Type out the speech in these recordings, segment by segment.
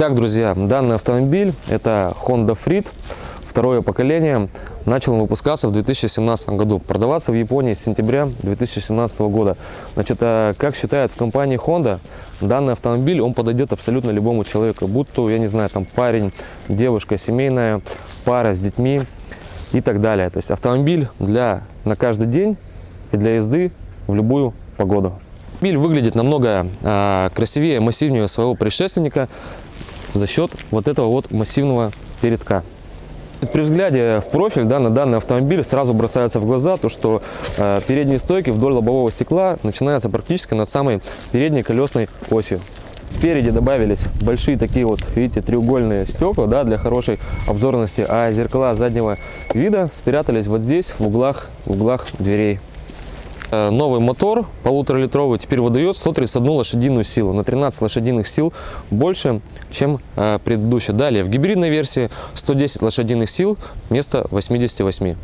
Итак, друзья, данный автомобиль это Honda Freed, второе поколение. Начал выпускаться в 2017 году, продаваться в Японии с сентября 2017 года. Значит, а как считает в компании Honda, данный автомобиль, он подойдет абсолютно любому человеку, будь то, я не знаю, там парень, девушка, семейная, пара с детьми и так далее. То есть автомобиль для на каждый день и для езды в любую погоду. Автомобиль выглядит намного а, красивее, массивнее своего предшественника за счет вот этого вот массивного передка. При взгляде в профиль да, на данный автомобиль сразу бросается в глаза то, что э, передние стойки вдоль лобового стекла начинаются практически над самой передней колесной осью. Спереди добавились большие такие вот, видите, треугольные стекла да, для хорошей обзорности, а зеркала заднего вида спрятались вот здесь, в углах, в углах дверей. Э, новый мотор полуторалитровый теперь выдает 131 лошадиную силу на 13 лошадиных сил больше чем э, предыдущий далее в гибридной версии 110 лошадиных сил вместо 88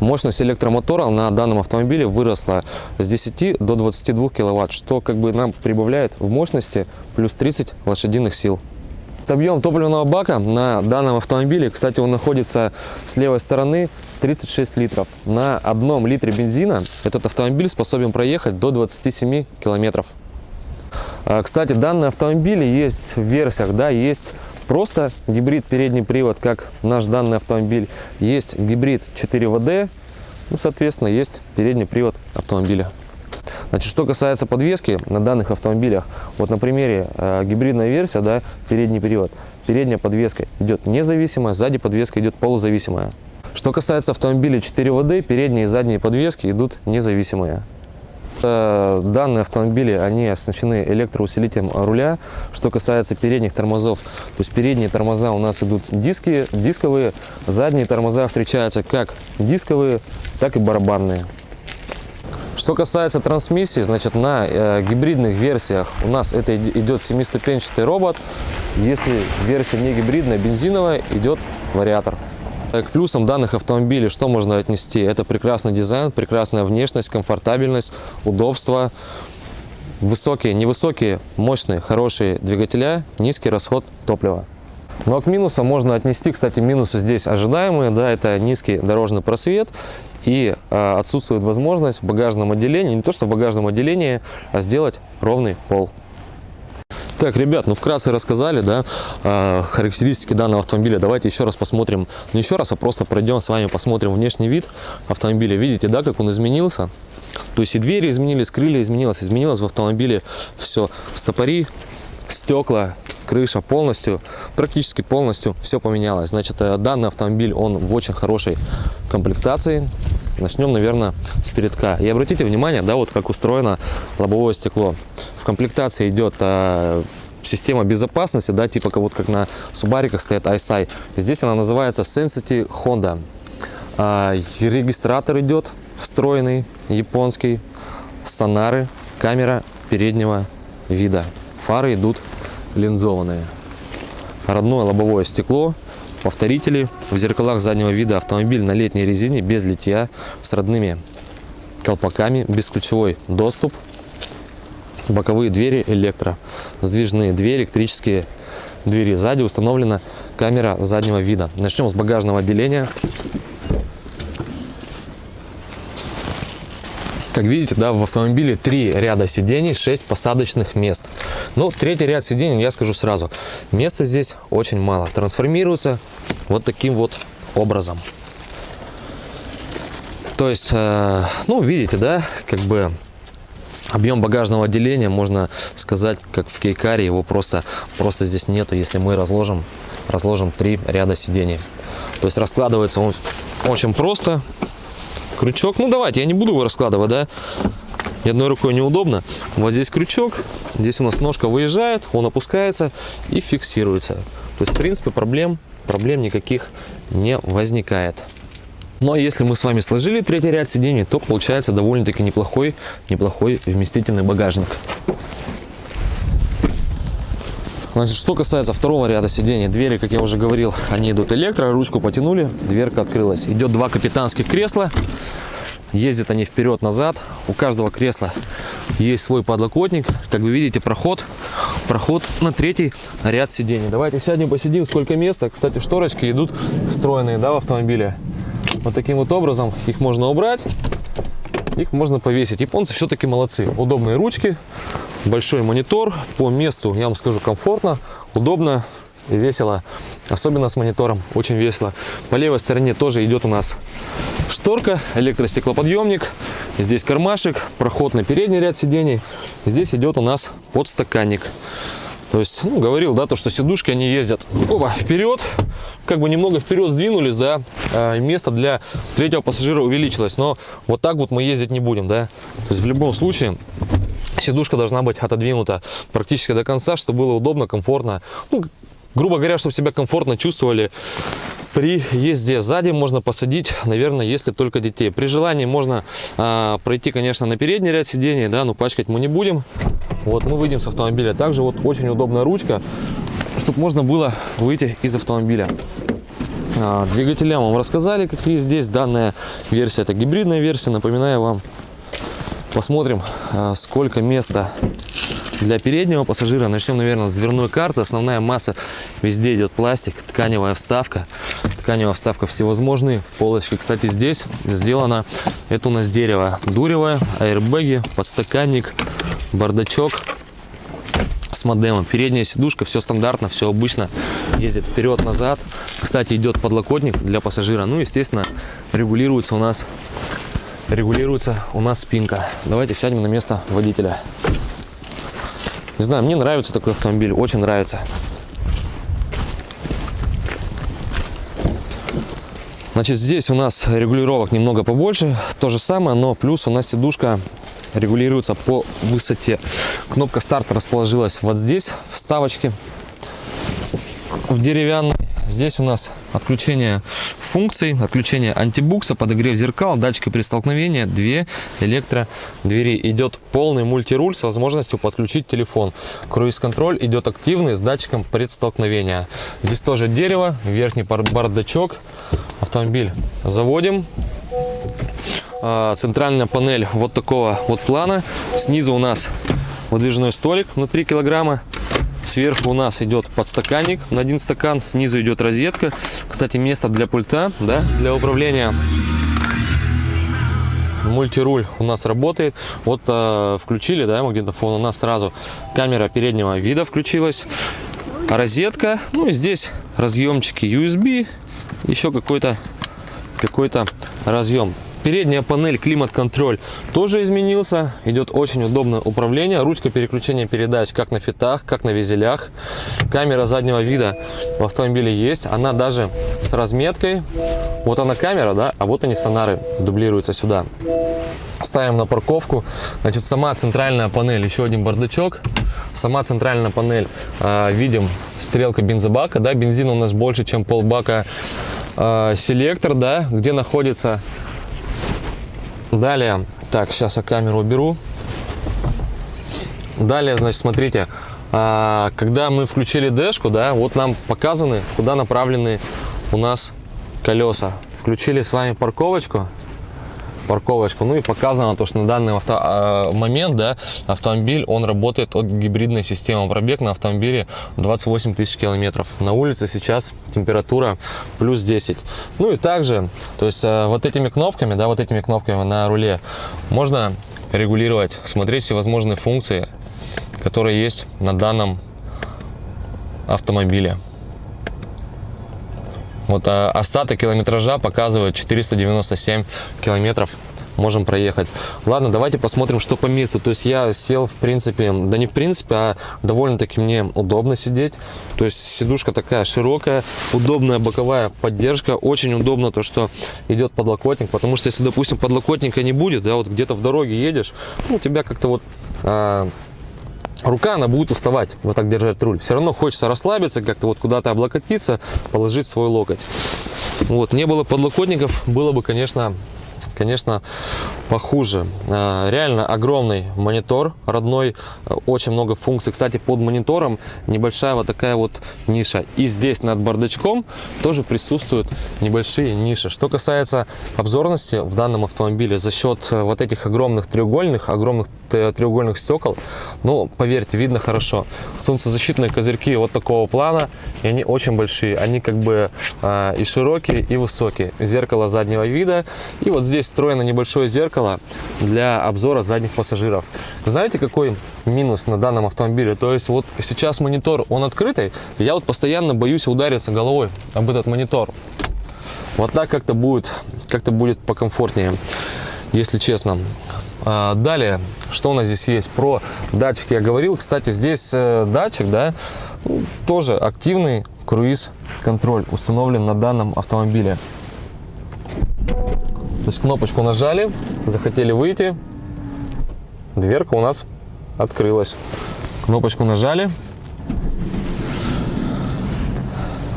мощность электромотора на данном автомобиле выросла с 10 до 22 киловатт что как бы нам прибавляет в мощности плюс 30 лошадиных сил Объем топливного бака на данном автомобиле, кстати, он находится с левой стороны 36 литров. На одном литре бензина этот автомобиль способен проехать до 27 километров. А, кстати, данные автомобили есть в версиях, да, есть просто гибрид передний привод, как наш данный автомобиль, есть гибрид 4WD, ну, соответственно, есть передний привод автомобиля. Значит, что касается подвески на данных автомобилях, вот на примере э, гибридная версия, да, передний привод, передняя подвеска идет независимая, сзади подвеска идет полузависимая. Что касается автомобиля 4WD, передние и задние подвески идут независимые. Э, данные автомобили, они оснащены электроусилителем руля. Что касается передних тормозов, то есть передние тормоза у нас идут диски, дисковые, задние тормоза встречаются как дисковые, так и барабанные. Что касается трансмиссии, значит на э, гибридных версиях у нас это идет семиступенчатый робот. Если версия не гибридная, бензиновая, идет вариатор. К плюсам данных автомобилей что можно отнести? Это прекрасный дизайн, прекрасная внешность, комфортабельность, удобство, высокие, невысокие, мощные, хорошие двигателя, низкий расход топлива. Ну а к минусам можно отнести, кстати, минусы здесь ожидаемые, да, это низкий дорожный просвет и э, отсутствует возможность в багажном отделении, не то что в багажном отделении, а сделать ровный пол. Так, ребят, ну вкратце рассказали, да, э, характеристики данного автомобиля. Давайте еще раз посмотрим, не еще раз, а просто пройдем с вами, посмотрим внешний вид автомобиля. Видите, да, как он изменился? То есть и двери изменились, крылья изменилось, изменилось в автомобиле все. Стопори, стекла, крыша полностью, практически полностью все поменялось. Значит, э, данный автомобиль, он в очень хорошей комплектации. Начнем, наверное, с передка. И обратите внимание, да, вот как устроено лобовое стекло. В комплектации идет а, система безопасности, да, типа вот как на субариках стоят ISI. Здесь она называется Sensity Honda. А, регистратор идет встроенный, японский, сонары, камера переднего вида. Фары идут линзованные. Родное лобовое стекло, повторители в зеркалах заднего вида автомобиль на летней резине без литья с родными колпаками, бесключевой доступ, боковые двери электро, сдвижные двери, электрические двери. Сзади установлена камера заднего вида. Начнем с багажного отделения. Как видите, да, в автомобиле три ряда сидений, 6 посадочных мест. Ну, третий ряд сидений, я скажу сразу, места здесь очень мало. Трансформируется вот таким вот образом. То есть, э, ну, видите, да, как бы объем багажного отделения, можно сказать, как в кейкаре, его просто, просто здесь нету, если мы разложим, разложим три ряда сидений. То есть раскладывается он очень просто, крючок. Ну, давайте, я не буду его раскладывать, да. И одной рукой неудобно. Вот здесь крючок, здесь у нас ножка выезжает, он опускается и фиксируется. То есть, в принципе, проблем, проблем никаких не возникает. Но если мы с вами сложили третий ряд сидений, то получается довольно-таки неплохой, неплохой вместительный багажник. Значит, что касается второго ряда сидений, двери, как я уже говорил, они идут электро, ручку потянули, дверка открылась. Идет два капитанских кресла, ездят они вперед-назад. У каждого кресла есть свой подлокотник. Как вы видите, проход проход на третий ряд сидений. Давайте сядем, посидим, сколько места. Кстати, шторочки идут встроенные да, в автомобиле. Вот таким вот образом их можно убрать, их можно повесить. Японцы все-таки молодцы. Удобные ручки, большой монитор. По месту, я вам скажу, комфортно, удобно и весело. Особенно с монитором, очень весело. По левой стороне тоже идет у нас шторка, электростеклоподъемник. Здесь кармашек, проход на передний ряд сидений. Здесь идет у нас подстаканник. То есть, ну, говорил, да, то, что сидушки, они ездят оба, вперед, как бы немного вперед сдвинулись, да, а место для третьего пассажира увеличилось, но вот так вот мы ездить не будем, да. То есть, в любом случае, сидушка должна быть отодвинута практически до конца, чтобы было удобно, комфортно, ну, грубо говоря, чтобы себя комфортно чувствовали при езде сзади можно посадить, наверное, если только детей. При желании можно а, пройти, конечно, на передний ряд сидений, да, но пачкать мы не будем. Вот мы выйдем с автомобиля. Также вот очень удобная ручка, чтобы можно было выйти из автомобиля. А, двигателя вам рассказали, какие здесь. Данная версия это гибридная версия. Напоминаю вам. Посмотрим, а, сколько места для переднего пассажира начнем, наверное, с дверной карты. Основная масса везде идет пластик, тканевая вставка. Тканевая вставка всевозможные. Полочки, кстати, здесь сделано. Это у нас дерево дуревое, аэрбэги, подстаканник, бардачок с модемом. Передняя сидушка, все стандартно, все обычно. Ездит вперед-назад. Кстати, идет подлокотник для пассажира. Ну, естественно, регулируется у нас регулируется у нас спинка. Давайте сядем на место водителя. Не знаю, мне нравится такой автомобиль, очень нравится. Значит, здесь у нас регулировок немного побольше, то же самое, но плюс у нас сидушка регулируется по высоте. Кнопка старта расположилась вот здесь, в вставочке, в деревянной. Здесь у нас отключение функций, отключение антибукса, подогрев зеркал, датчики при столкновении, две электродвери. Идет полный мультируль с возможностью подключить телефон. Круиз-контроль идет активный с датчиком предстолкновения. Здесь тоже дерево, верхний бардачок. Автомобиль заводим. А, центральная панель вот такого вот плана. Снизу у нас выдвижной столик на 3 килограмма. Сверху у нас идет подстаканник на один стакан, снизу идет розетка. Кстати, место для пульта, да, для управления. Мультируль у нас работает. Вот э, включили, да, магнитофон. У нас сразу камера переднего вида включилась. Розетка. Ну и здесь разъемчики USB. Еще какой-то какой-то разъем. Передняя панель климат-контроль тоже изменился. Идет очень удобное управление. Ручка переключения передач как на фитах, как на визелях. Камера заднего вида в автомобиле есть. Она даже с разметкой. Вот она камера, да, а вот они сонары дублируются сюда. Ставим на парковку. Значит, сама центральная панель, еще один бардачок. Сама центральная панель, э, видим, стрелка бензобака, да, бензин у нас больше, чем полбака. Э, селектор, да, где находится Далее, так, сейчас я камеру уберу. Далее, значит, смотрите, а, когда мы включили дэшку, да, вот нам показаны, куда направлены у нас колеса. Включили с вами парковочку, парковочку. Ну и показано то, что на данный авто, э, момент да, автомобиль он работает от гибридной системы. Пробег на автомобиле 28 тысяч километров. На улице сейчас температура плюс 10. Ну и также, то есть э, вот этими кнопками, да, вот этими кнопками на руле можно регулировать, смотреть все возможные функции, которые есть на данном автомобиле. Вот а остаток километража показывает 497 километров можем проехать. Ладно, давайте посмотрим, что по месту. То есть я сел, в принципе, да не в принципе, а довольно-таки мне удобно сидеть. То есть сидушка такая широкая, удобная боковая поддержка. Очень удобно то, что идет подлокотник, потому что если, допустим, подлокотника не будет, да, вот где-то в дороге едешь, ну, тебя как-то вот... А, рука, она будет уставать вот так держать руль. Все равно хочется расслабиться, как-то вот куда-то облокотиться, положить свой локоть. Вот, не было подлокотников, было бы, конечно, конечно, похуже. Э, реально огромный монитор родной, э, очень много функций. Кстати, под монитором небольшая вот такая вот ниша. И здесь над бардачком тоже присутствуют небольшие ниши. Что касается обзорности в данном автомобиле, за счет э, вот этих огромных треугольных, огромных треугольных стекол, ну, поверьте, видно хорошо. Солнцезащитные козырьки вот такого плана, и они очень большие. Они как бы и широкие, и высокие. Зеркало заднего вида. И вот здесь встроено небольшое зеркало для обзора задних пассажиров. Знаете, какой минус на данном автомобиле? То есть вот сейчас монитор, он открытый, я вот постоянно боюсь удариться головой об этот монитор. Вот так как-то будет, как-то будет покомфортнее, если честно. А, далее, что у нас здесь есть? Про датчики я говорил. Кстати, здесь э, датчик, да, тоже активный круиз-контроль установлен на данном автомобиле. Есть кнопочку нажали, захотели выйти, дверка у нас открылась. Кнопочку нажали,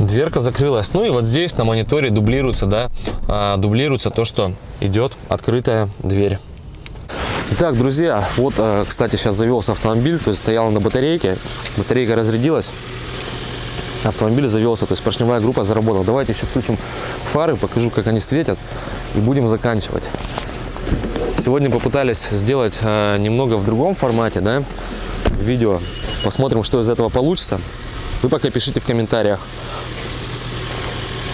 дверка закрылась. Ну и вот здесь на мониторе дублируется, да, а, дублируется то, что идет открытая дверь. Итак, друзья, вот, э, кстати, сейчас завелся автомобиль, то есть стоял на батарейке, батарейка разрядилась, автомобиль завелся, то есть поршневая группа заработала. Давайте еще включим фары, покажу, как они светят, и будем заканчивать. Сегодня попытались сделать э, немного в другом формате, да, видео. Посмотрим, что из этого получится. Вы пока пишите в комментариях,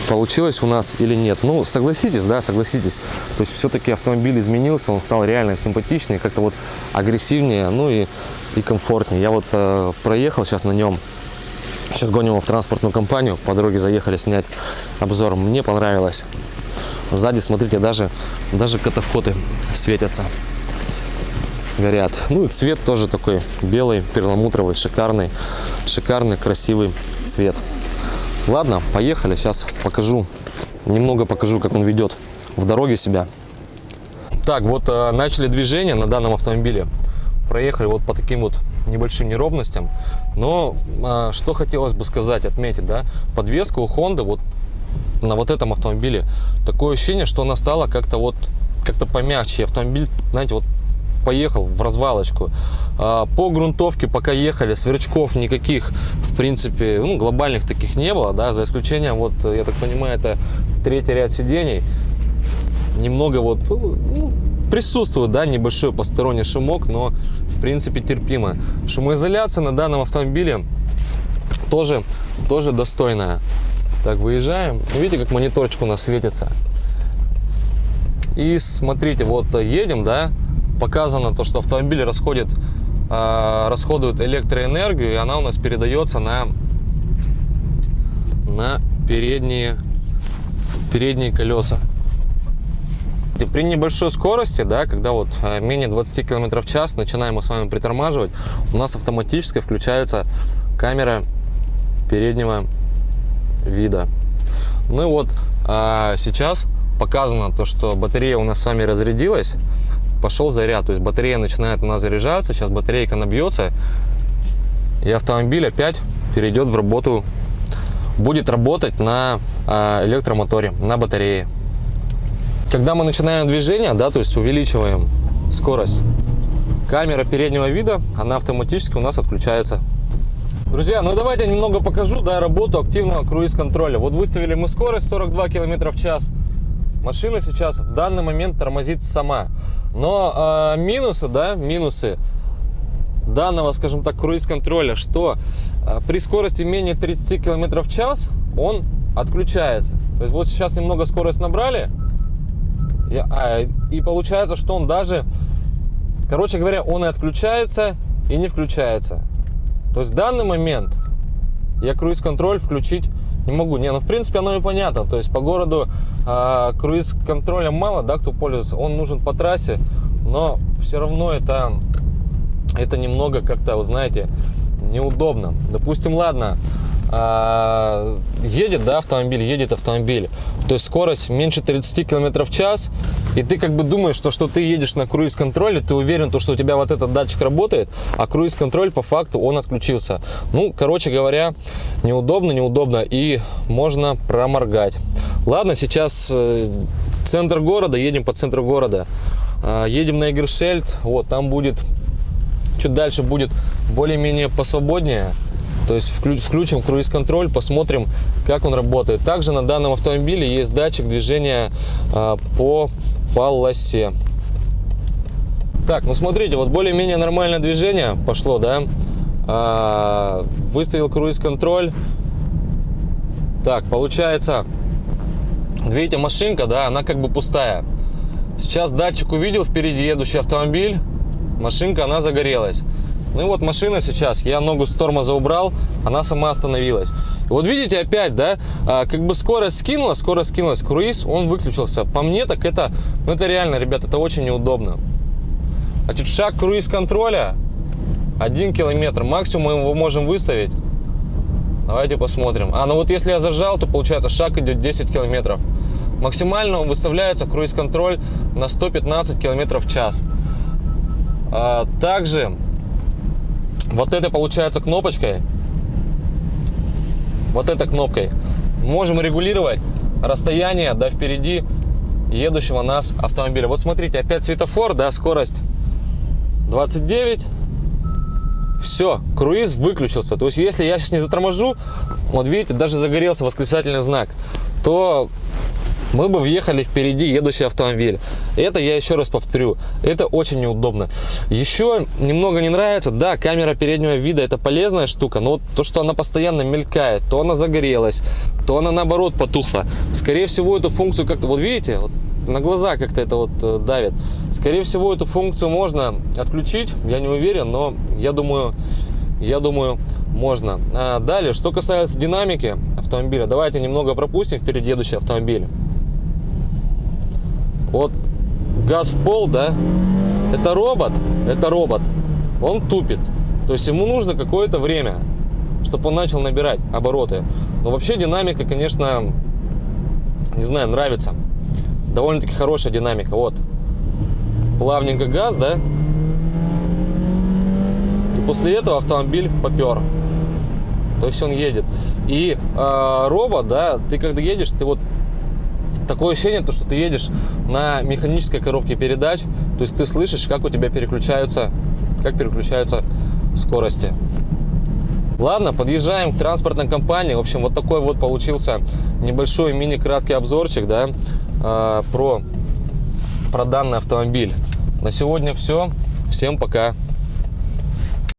получилось у нас или нет. Ну, согласитесь, да, согласитесь. То есть все-таки автомобиль изменился, он стал реально симпатичнее, как-то вот агрессивнее, ну и, и комфортнее. Я вот э, проехал сейчас на нем. Сейчас гоним его в транспортную компанию, по дороге заехали снять обзор. Мне понравилось. Сзади, смотрите, даже, даже катафоты светятся, горят. Ну и цвет тоже такой белый, перламутровый, шикарный, шикарный, красивый цвет. Ладно, поехали. Сейчас покажу, немного покажу, как он ведет в дороге себя. Так, вот э, начали движение на данном автомобиле. Проехали вот по таким вот небольшим неровностям. Но э, что хотелось бы сказать, отметить, да, подвеска у Honda вот на вот этом автомобиле такое ощущение, что она стала как-то вот как-то помягче. Автомобиль, знаете, вот поехал в развалочку. А, по грунтовке пока ехали, сверчков никаких, в принципе, ну, глобальных таких не было, да, за исключением, вот, я так понимаю, это третий ряд сидений. Немного вот, ну, присутствует, да, небольшой посторонний шумок, но, в принципе, терпимо. Шумоизоляция на данном автомобиле тоже, тоже достойная. Так, выезжаем. Видите, как мониторчик у нас светится. И смотрите, вот едем, да, показано то, что автомобиль расходит, э, расходует электроэнергию, и она у нас передается на, на передние, передние колеса. И при небольшой скорости, да, когда вот а, менее 20 км в час, начинаем мы с вами притормаживать, у нас автоматически включается камера переднего вида. Ну и вот а, сейчас показано то, что батарея у нас с вами разрядилась пошел заряд. То есть батарея начинает у нас заряжаться, сейчас батарейка набьется, и автомобиль опять перейдет в работу, будет работать на а, электромоторе, на батарее. Когда мы начинаем движение, да, то есть увеличиваем скорость, камера переднего вида, она автоматически у нас отключается. Друзья, ну давайте немного покажу, да, работу активного круиз-контроля. Вот выставили мы скорость 42 км в час. Машина сейчас в данный момент тормозит сама. Но э, минусы, да, минусы данного, скажем так, круиз-контроля, что э, при скорости менее 30 км в час он отключается. То есть вот сейчас немного скорость набрали, и, а, и получается, что он даже, короче говоря, он и отключается, и не включается. То есть в данный момент я круиз-контроль включить не могу. Не, ну в принципе оно и понятно. То есть по городу э, круиз-контроля мало, да, кто пользуется. Он нужен по трассе, но все равно это, это немного как-то, вы знаете, неудобно. Допустим, ладно, э, едет, да, автомобиль, едет автомобиль. То есть скорость меньше 30 км в час, и ты как бы думаешь, что, что ты едешь на круиз-контроле, ты уверен, то, что у тебя вот этот датчик работает, а круиз-контроль по факту он отключился. Ну, короче говоря, неудобно, неудобно, и можно проморгать. Ладно, сейчас э, центр города, едем по центру города. А, Едем на Эгершельд, вот, там будет, чуть дальше будет более-менее посвободнее. То есть вклю- включим круиз-контроль, посмотрим, как он работает. Также на данном автомобиле есть датчик движения а, по полосе. Так, ну смотрите, вот более-менее нормальное движение пошло, да? А, выставил круиз-контроль. Так, получается, видите, машинка, да, она как бы пустая. Сейчас датчик увидел впереди едущий автомобиль, машинка, она загорелась. Ну и вот машина сейчас, я ногу с тормоза убрал, она сама остановилась. И вот видите опять, да, а, как бы скорость скинула, скорость скинулась, круиз, он выключился. По мне так это, ну это реально, ребят, это очень неудобно. Значит, шаг круиз-контроля 1 километр, максимум мы его можем выставить. Давайте посмотрим. А, ну вот если я зажал, то получается шаг идет 10 километров. Максимально выставляется круиз-контроль на 115 километров в час. А, также вот это получается кнопочкой. Вот этой кнопкой. Можем регулировать расстояние до впереди едущего нас автомобиля. Вот смотрите, опять светофор, да, скорость 29. Все, круиз выключился. То есть, если я сейчас не заторможу, вот видите, даже загорелся восклицательный знак, то мы бы въехали впереди едущий автомобиль. Это я еще раз повторю, это очень неудобно. Еще немного не нравится, да, камера переднего вида это полезная штука, но вот то, что она постоянно мелькает, то она загорелась, то она наоборот потухла. Скорее всего, эту функцию как-то, вот видите, вот на глаза как-то это вот э, давит. Скорее всего, эту функцию можно отключить, я не уверен, но я думаю, я думаю, можно. А далее, что касается динамики автомобиля, давайте немного пропустим впереди едущий автомобиль. Вот газ в пол, да, это робот, это робот, он тупит. То есть ему нужно какое-то время, чтобы он начал набирать обороты. Но вообще динамика, конечно, не знаю, нравится. Довольно-таки хорошая динамика. Вот. Плавненько газ, да? И после этого автомобиль попер. То есть он едет. И э, робот, да, ты когда едешь, ты вот такое ощущение, то, что ты едешь на механической коробке передач, то есть ты слышишь, как у тебя переключаются, как переключаются скорости. Ладно, подъезжаем к транспортной компании. В общем, вот такой вот получился небольшой мини-краткий обзорчик, да, э, про, про данный автомобиль. На сегодня все. Всем пока.